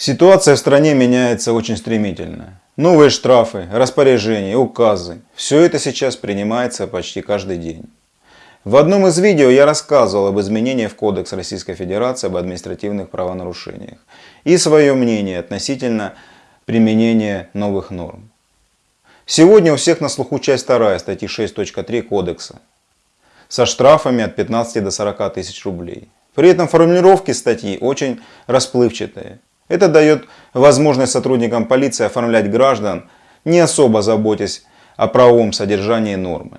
Ситуация в стране меняется очень стремительно. Новые штрафы, распоряжения, указы – все это сейчас принимается почти каждый день. В одном из видео я рассказывал об изменениях в Кодекс Российской Федерации об административных правонарушениях и свое мнение относительно применения новых норм. Сегодня у всех на слуху часть 2 статьи 6.3 Кодекса со штрафами от 15 до 40 тысяч рублей. При этом формулировки статьи очень расплывчатые. Это дает возможность сотрудникам полиции оформлять граждан, не особо заботясь о правовом содержании нормы.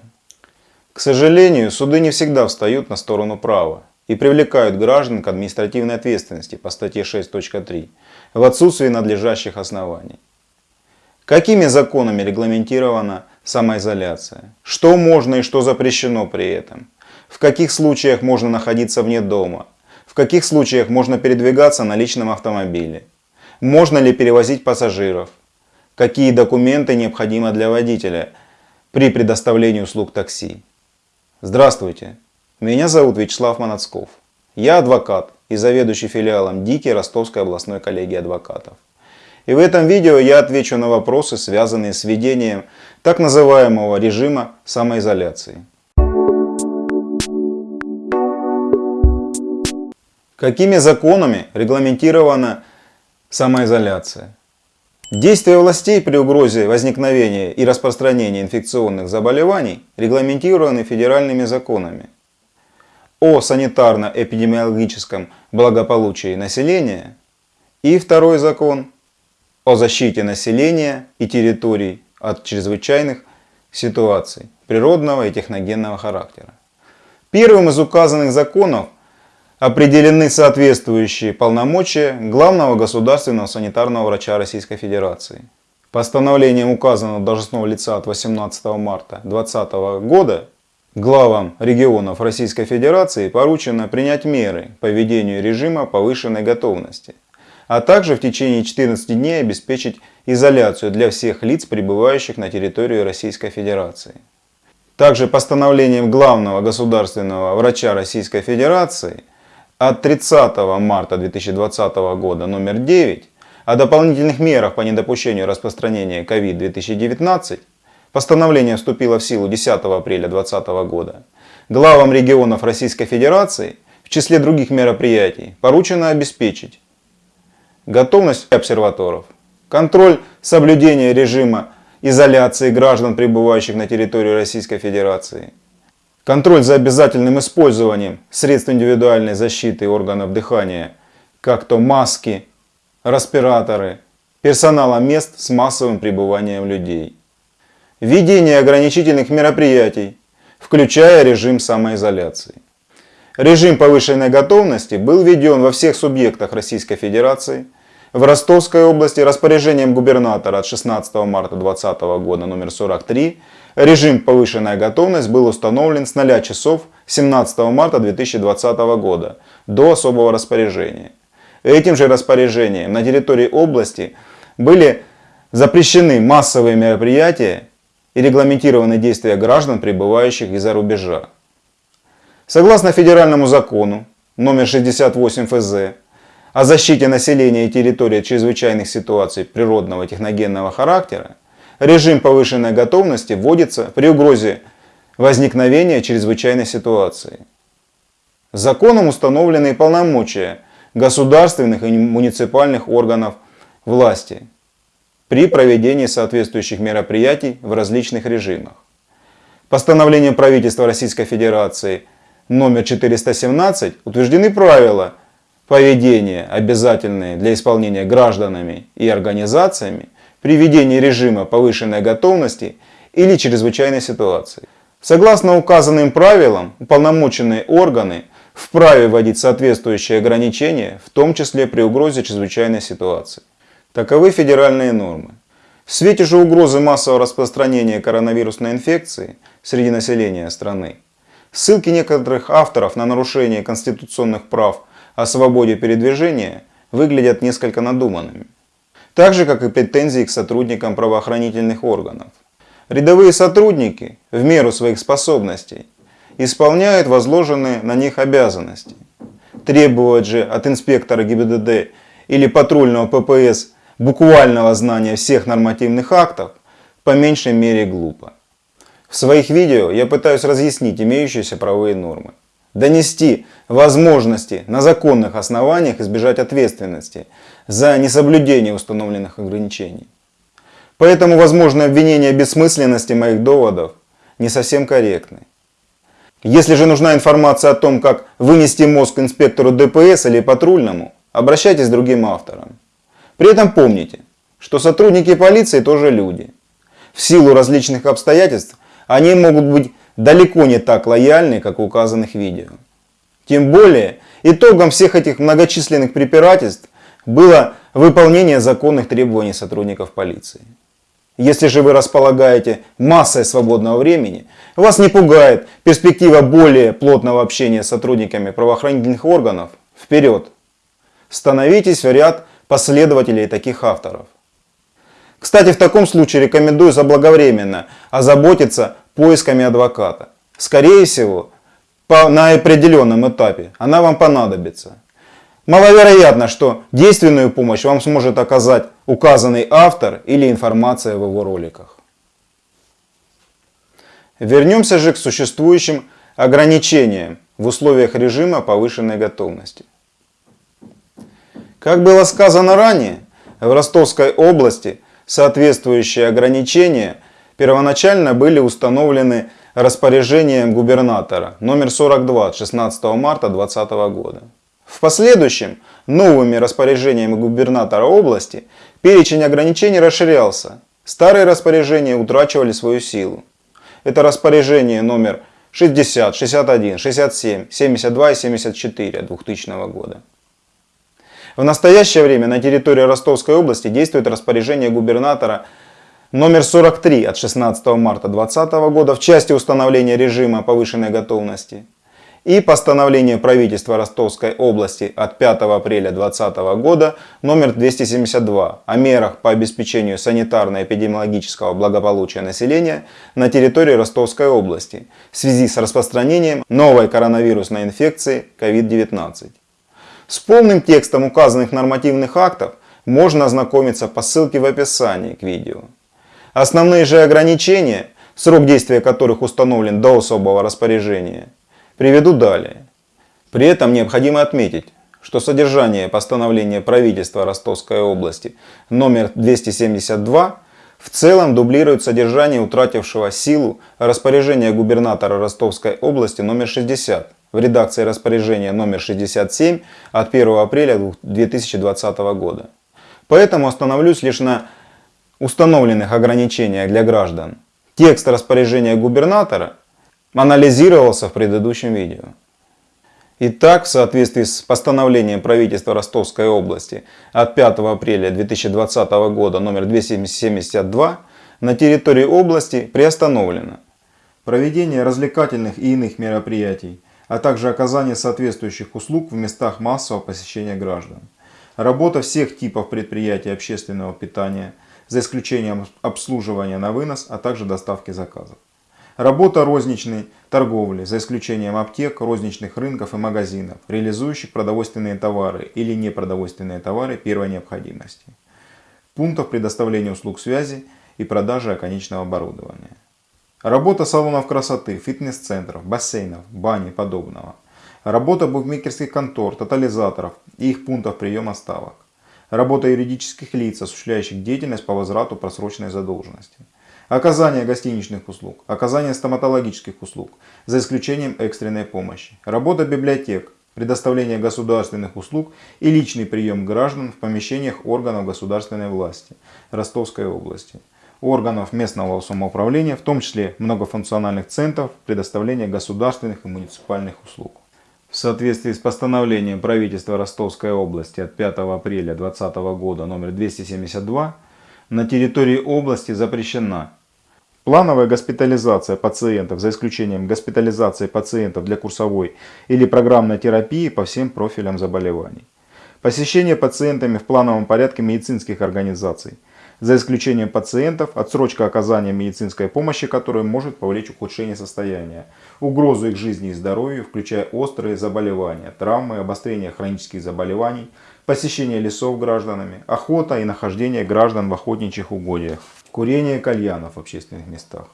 К сожалению, суды не всегда встают на сторону права и привлекают граждан к административной ответственности по статье 6.3 в отсутствии надлежащих оснований. Какими законами регламентирована самоизоляция? Что можно и что запрещено при этом? В каких случаях можно находиться вне дома? В каких случаях можно передвигаться на личном автомобиле? Можно ли перевозить пассажиров? Какие документы необходимы для водителя при предоставлении услуг такси? Здравствуйте, меня зовут Вячеслав Манацков. Я адвокат и заведующий филиалом ДИКИ Ростовской областной коллегии адвокатов. И в этом видео я отвечу на вопросы, связанные с введением так называемого режима самоизоляции. Какими законами регламентирована самоизоляция? Действия властей при угрозе возникновения и распространения инфекционных заболеваний регламентированы федеральными законами о санитарно-эпидемиологическом благополучии населения и второй закон о защите населения и территорий от чрезвычайных ситуаций природного и техногенного характера. Первым из указанных законов – определены соответствующие полномочия главного государственного санитарного врача Российской Федерации. Постановлением указанного должностного лица от 18 марта 2020 года главам регионов Российской Федерации поручено принять меры по введению режима повышенной готовности, а также в течение 14 дней обеспечить изоляцию для всех лиц, пребывающих на территории Российской Федерации. Также постановлением главного государственного врача Российской Федерации от 30 марта 2020 года номер 9 о дополнительных мерах по недопущению распространения COVID-2019 постановление вступило в силу 10 апреля 2020 года. Главам регионов Российской Федерации в числе других мероприятий поручено обеспечить готовность обсерваторов, контроль соблюдения режима изоляции граждан, пребывающих на территории Российской Федерации, Контроль за обязательным использованием средств индивидуальной защиты органов дыхания, как то маски, респираторы, персонала мест с массовым пребыванием людей. Введение ограничительных мероприятий, включая режим самоизоляции. Режим повышенной готовности был введен во всех субъектах Российской Федерации. В Ростовской области распоряжением губернатора от 16 марта 2020 года номер 43 Режим повышенная готовность был установлен с 0 часов 17 марта 2020 года до особого распоряжения. Этим же распоряжением на территории области были запрещены массовые мероприятия и регламентированы действия граждан, прибывающих из-за рубежа. Согласно федеральному закону номер 68 ФЗ о защите населения и территории от чрезвычайных ситуаций природного техногенного характера, Режим повышенной готовности вводится при угрозе возникновения чрезвычайной ситуации. Законом установлены полномочия государственных и муниципальных органов власти при проведении соответствующих мероприятий в различных режимах. Постановлением правительства Российской Федерации номер 417 утверждены правила поведения, обязательные для исполнения гражданами и организациями при введении режима повышенной готовности или чрезвычайной ситуации. Согласно указанным правилам, уполномоченные органы вправе вводить соответствующие ограничения, в том числе при угрозе чрезвычайной ситуации. Таковы федеральные нормы. В свете же угрозы массового распространения коронавирусной инфекции среди населения страны, ссылки некоторых авторов на нарушение конституционных прав о свободе передвижения выглядят несколько надуманными так же как и претензии к сотрудникам правоохранительных органов. Рядовые сотрудники в меру своих способностей исполняют возложенные на них обязанности. Требовать же от инспектора ГИБДД или патрульного ППС буквального знания всех нормативных актов по меньшей мере глупо. В своих видео я пытаюсь разъяснить имеющиеся правовые нормы, донести возможности на законных основаниях избежать ответственности за несоблюдение установленных ограничений. Поэтому возможное обвинение бессмысленности моих доводов не совсем корректны. Если же нужна информация о том, как вынести мозг инспектору ДПС или патрульному, обращайтесь к другим авторам. При этом помните, что сотрудники полиции тоже люди. В силу различных обстоятельств они могут быть далеко не так лояльны, как в указанных видео. Тем более, итогом всех этих многочисленных препирательств было выполнение законных требований сотрудников полиции. Если же вы располагаете массой свободного времени, вас не пугает перспектива более плотного общения с сотрудниками правоохранительных органов, вперед! Становитесь в ряд последователей таких авторов. Кстати, в таком случае рекомендую заблаговременно озаботиться поисками адвоката. Скорее всего, по, на определенном этапе она вам понадобится. Маловероятно, что действенную помощь вам сможет оказать указанный автор или информация в его роликах. Вернемся же к существующим ограничениям в условиях режима повышенной готовности. Как было сказано ранее, в Ростовской области Соответствующие ограничения первоначально были установлены распоряжением губернатора номер 42 от 16 марта 2020 года. В последующем новыми распоряжениями губернатора области перечень ограничений расширялся. Старые распоряжения утрачивали свою силу. Это распоряжение номер 60, 61, 67, 72 и 74 2000 года. В настоящее время на территории Ростовской области действует распоряжение губернатора номер 43 от 16 марта 2020 года в части установления режима повышенной готовности и постановление правительства Ростовской области от 5 апреля 2020 года номер 272 о мерах по обеспечению санитарно-эпидемиологического благополучия населения на территории Ростовской области в связи с распространением новой коронавирусной инфекции COVID-19. С полным текстом указанных нормативных актов можно ознакомиться по ссылке в описании к видео. Основные же ограничения, срок действия которых установлен до особого распоряжения, приведу далее. При этом необходимо отметить, что содержание постановления правительства Ростовской области номер 272 в целом дублирует содержание утратившего силу распоряжения губернатора Ростовской области номер 60 в редакции распоряжения номер 67 от 1 апреля 2020 года. Поэтому остановлюсь лишь на установленных ограничениях для граждан. Текст распоряжения губернатора анализировался в предыдущем видео. Итак, в соответствии с постановлением правительства Ростовской области от 5 апреля 2020 года номер 272 на территории области приостановлено проведение развлекательных и иных мероприятий, а также оказание соответствующих услуг в местах массового посещения граждан. Работа всех типов предприятий общественного питания, за исключением обслуживания на вынос, а также доставки заказов. Работа розничной торговли, за исключением аптек, розничных рынков и магазинов, реализующих продовольственные товары или непродовольственные товары первой необходимости. Пунктов предоставления услуг связи и продажи оконечного оборудования. Работа салонов красоты, фитнес-центров, бассейнов, бани и подобного. Работа букмекерских контор, тотализаторов и их пунктов приема ставок. Работа юридических лиц, осуществляющих деятельность по возврату просроченной задолженности. Оказание гостиничных услуг, оказание стоматологических услуг, за исключением экстренной помощи. Работа библиотек, предоставление государственных услуг и личный прием граждан в помещениях органов государственной власти Ростовской области органов местного самоуправления, в том числе многофункциональных центров предоставления государственных и муниципальных услуг. В соответствии с постановлением правительства Ростовской области от 5 апреля 2020 года номер 272 на территории области запрещена плановая госпитализация пациентов, за исключением госпитализации пациентов для курсовой или программной терапии по всем профилям заболеваний, посещение пациентами в плановом порядке медицинских организаций – за исключением пациентов, отсрочка оказания медицинской помощи, которая может повлечь ухудшение состояния, угрозу их жизни и здоровью, включая острые заболевания, травмы, обострение хронических заболеваний, посещение лесов гражданами, охота и нахождение граждан в охотничьих угодьях, курение кальянов в общественных местах.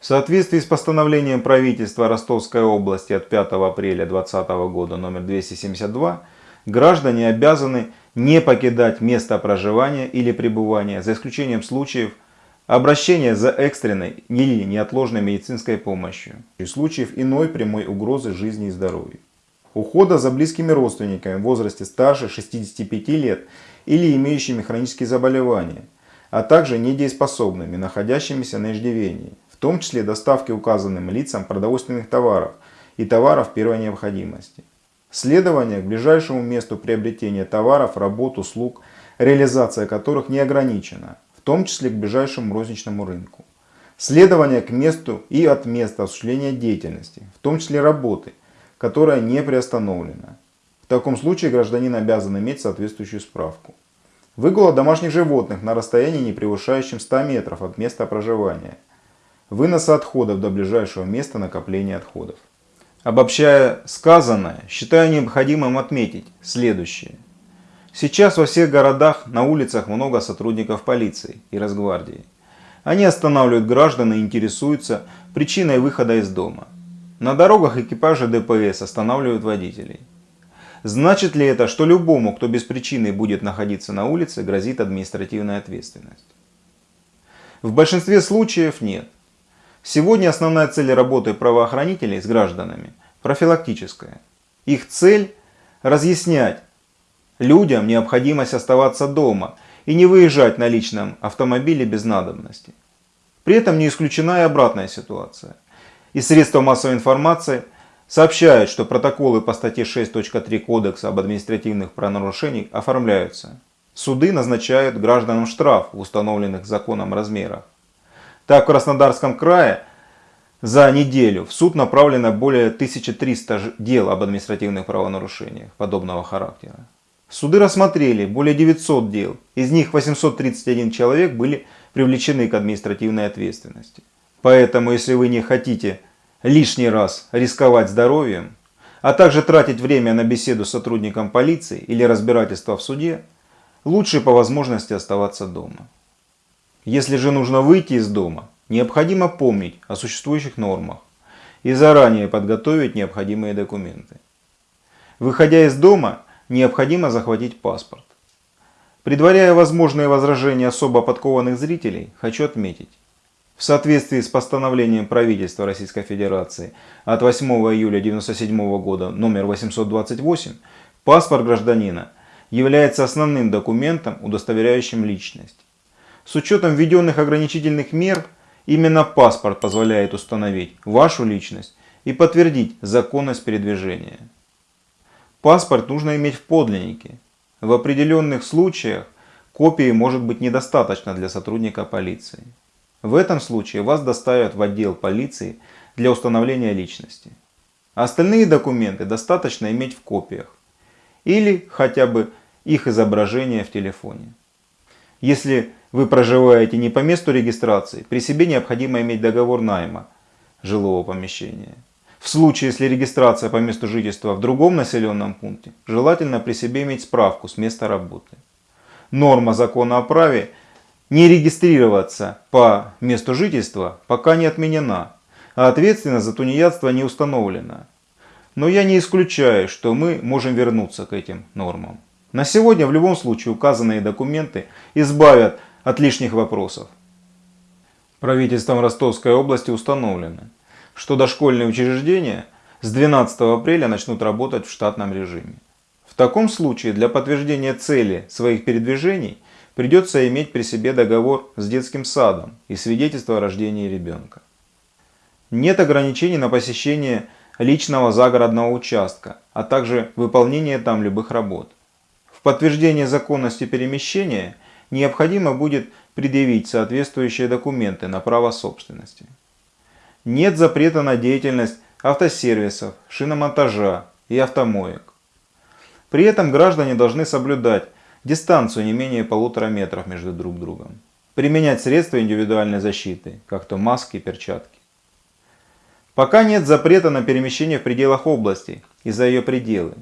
В соответствии с постановлением правительства Ростовской области от 5 апреля 2020 года номер 272, граждане обязаны не покидать место проживания или пребывания, за исключением случаев обращения за экстренной или неотложной медицинской помощью и случаев иной прямой угрозы жизни и здоровью. Ухода за близкими родственниками в возрасте старше 65 лет или имеющими хронические заболевания, а также недееспособными, находящимися на иждивении, в том числе доставки указанным лицам продовольственных товаров и товаров первой необходимости. Следование к ближайшему месту приобретения товаров, работ, услуг, реализация которых не ограничена, в том числе к ближайшему розничному рынку. Следование к месту и от места осуществления деятельности, в том числе работы, которая не приостановлена. В таком случае гражданин обязан иметь соответствующую справку. Выгула домашних животных на расстоянии не превышающем 100 метров от места проживания. Выноса отходов до ближайшего места накопления отходов. Обобщая сказанное, считаю необходимым отметить следующее. Сейчас во всех городах на улицах много сотрудников полиции и Росгвардии. Они останавливают граждан и интересуются причиной выхода из дома. На дорогах экипажи ДПС останавливают водителей. Значит ли это, что любому, кто без причины будет находиться на улице, грозит административная ответственность? В большинстве случаев нет. Сегодня основная цель работы правоохранителей с гражданами профилактическая. Их цель – разъяснять людям необходимость оставаться дома и не выезжать на личном автомобиле без надобности. При этом не исключена и обратная ситуация. И средства массовой информации сообщают, что протоколы по статье 6.3 Кодекса об административных правонарушениях оформляются. Суды назначают гражданам штраф в установленных законом размерах. Так, в Краснодарском крае за неделю в суд направлено более 1300 дел об административных правонарушениях подобного характера. Суды рассмотрели более 900 дел, из них 831 человек были привлечены к административной ответственности. Поэтому, если вы не хотите лишний раз рисковать здоровьем, а также тратить время на беседу с сотрудником полиции или разбирательство в суде, лучше по возможности оставаться дома. Если же нужно выйти из дома, необходимо помнить о существующих нормах и заранее подготовить необходимые документы. Выходя из дома, необходимо захватить паспорт. Предваряя возможные возражения особо подкованных зрителей, хочу отметить. В соответствии с постановлением правительства Российской Федерации от 8 июля 1997 года номер 828, паспорт гражданина является основным документом, удостоверяющим личность. С учетом введенных ограничительных мер, именно паспорт позволяет установить вашу личность и подтвердить законность передвижения. Паспорт нужно иметь в подлиннике. В определенных случаях копии может быть недостаточно для сотрудника полиции. В этом случае вас доставят в отдел полиции для установления личности. Остальные документы достаточно иметь в копиях или хотя бы их изображение в телефоне. Если вы проживаете не по месту регистрации, при себе необходимо иметь договор найма жилого помещения. В случае, если регистрация по месту жительства в другом населенном пункте, желательно при себе иметь справку с места работы. Норма закона о праве не регистрироваться по месту жительства пока не отменена, а ответственность за тунеядство не установлена. Но я не исключаю, что мы можем вернуться к этим нормам. На сегодня в любом случае указанные документы избавят от лишних вопросов. Правительством Ростовской области установлено, что дошкольные учреждения с 12 апреля начнут работать в штатном режиме. В таком случае для подтверждения цели своих передвижений придется иметь при себе договор с детским садом и свидетельство о рождении ребенка. Нет ограничений на посещение личного загородного участка, а также выполнение там любых работ. В подтверждение законности перемещения необходимо будет предъявить соответствующие документы на право собственности. Нет запрета на деятельность автосервисов, шиномонтажа и автомоек. При этом граждане должны соблюдать дистанцию не менее полутора метров между друг другом. Применять средства индивидуальной защиты, как то маски и перчатки. Пока нет запрета на перемещение в пределах области и за ее пределы.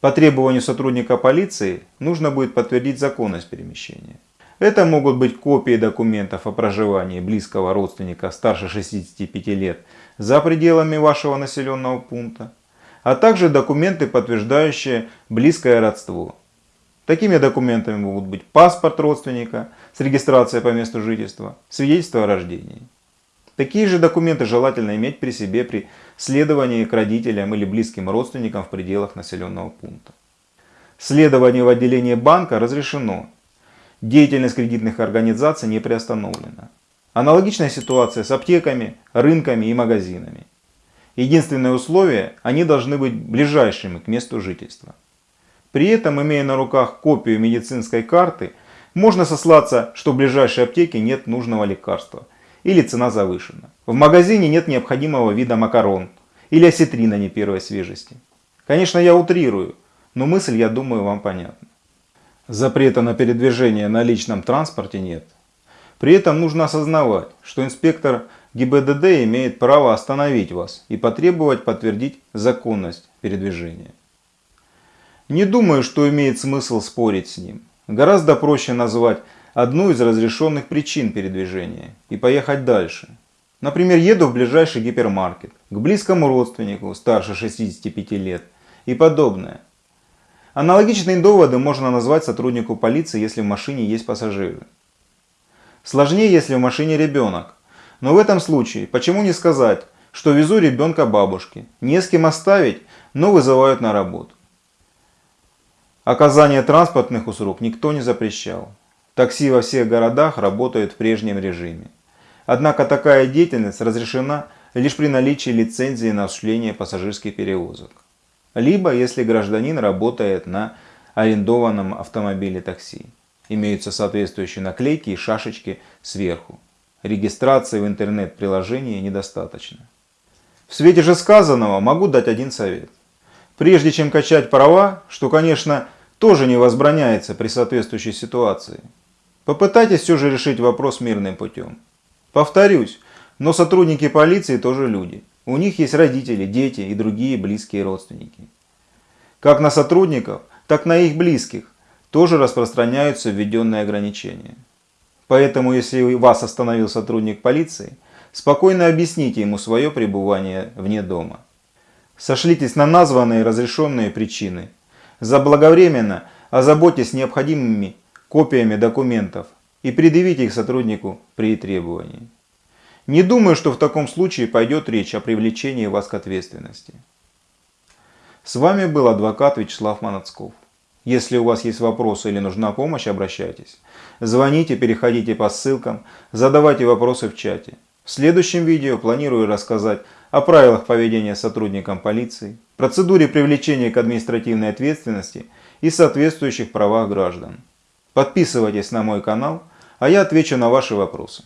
По требованию сотрудника полиции нужно будет подтвердить законность перемещения. Это могут быть копии документов о проживании близкого родственника старше 65 лет за пределами вашего населенного пункта, а также документы, подтверждающие близкое родство. Такими документами могут быть паспорт родственника с регистрацией по месту жительства, свидетельство о рождении. Такие же документы желательно иметь при себе при следовании к родителям или близким родственникам в пределах населенного пункта. Следование в отделении банка разрешено. Деятельность кредитных организаций не приостановлена. Аналогичная ситуация с аптеками, рынками и магазинами. Единственное условие – они должны быть ближайшими к месту жительства. При этом, имея на руках копию медицинской карты, можно сослаться, что в ближайшей аптеке нет нужного лекарства или цена завышена. В магазине нет необходимого вида макарон или осетрина не первой свежести. Конечно, я утрирую, но мысль, я думаю, вам понятна. Запрета на передвижение на личном транспорте нет. При этом нужно осознавать, что инспектор ГИБДД имеет право остановить вас и потребовать подтвердить законность передвижения. Не думаю, что имеет смысл спорить с ним. Гораздо проще назвать одну из разрешенных причин передвижения и поехать дальше. Например, еду в ближайший гипермаркет, к близкому родственнику старше 65 лет и подобное. Аналогичные доводы можно назвать сотруднику полиции, если в машине есть пассажиры. Сложнее, если в машине ребенок. Но в этом случае, почему не сказать, что везу ребенка бабушке, не с кем оставить, но вызывают на работу. Оказание транспортных услуг никто не запрещал. Такси во всех городах работают в прежнем режиме. Однако такая деятельность разрешена лишь при наличии лицензии на осуществление пассажирских перевозок. Либо если гражданин работает на арендованном автомобиле такси. Имеются соответствующие наклейки и шашечки сверху. Регистрации в интернет-приложении недостаточно. В свете же сказанного могу дать один совет. Прежде чем качать права, что, конечно, тоже не возбраняется при соответствующей ситуации. Попытайтесь все же решить вопрос мирным путем. Повторюсь, но сотрудники полиции тоже люди. У них есть родители, дети и другие близкие родственники. Как на сотрудников, так на их близких тоже распространяются введенные ограничения. Поэтому, если вас остановил сотрудник полиции, спокойно объясните ему свое пребывание вне дома. Сошлитесь на названные разрешенные причины Заблаговременно озаботьтесь необходимыми копиями документов и предъявите их сотруднику при требовании. Не думаю, что в таком случае пойдет речь о привлечении вас к ответственности. С вами был адвокат Вячеслав Манацков. Если у вас есть вопросы или нужна помощь, обращайтесь. Звоните, переходите по ссылкам, задавайте вопросы в чате. В следующем видео планирую рассказать о правилах поведения сотрудникам полиции, процедуре привлечения к административной ответственности и соответствующих правах граждан. Подписывайтесь на мой канал, а я отвечу на ваши вопросы.